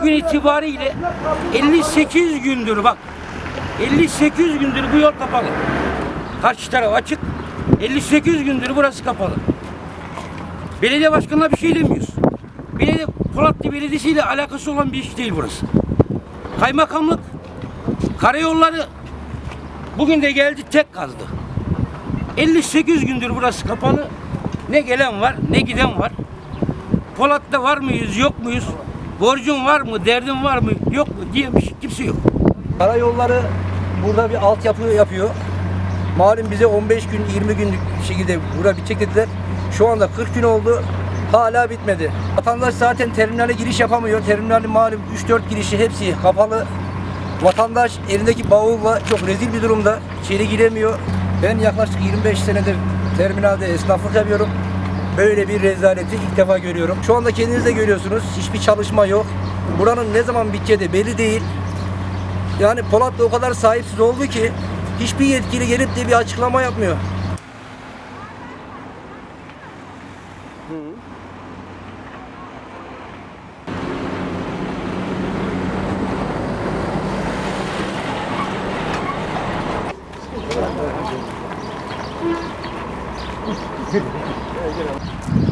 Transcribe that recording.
bugün itibariyle 58 gündür bak 58 gündür bu yol kapalı. Karşı taraf açık. 58 gündür burası kapalı. Belediye başkanına bir şey demiyoruz. Belediye, Polatlı Belediyesi ile alakası olan bir iş değil burası. Kaymakamlık, karayolları bugün de geldi tek kazdı. 58 gündür burası kapalı. Ne gelen var, ne giden var. Polat'ta var mıyız, yok muyuz? Borcun var mı, derdin var mı, yok mu diye bir şey, kimse yok. Karayolları burada bir altyapı yapıyor. Malum bize 15 gün 20 günlük şekilde burada bitecek dediler. Şu anda 40 gün oldu. Hala bitmedi. Vatandaş zaten terminale giriş yapamıyor. Terminalin malum 3-4 girişi hepsi kapalı. Vatandaş elindeki bavulla çok rezil bir durumda. İçeri giremiyor. Ben yaklaşık 25 senedir terminalde esnaflık yapıyorum. Böyle bir rezaleti ilk defa görüyorum. Şu anda kendiniz de görüyorsunuz. Hiçbir çalışma yok. Buranın ne zaman biteceği de belli değil. Yani Polat da o kadar sahipsiz oldu ki hiçbir yetkili gelip de bir açıklama yapmıyor. よろしくお願いします。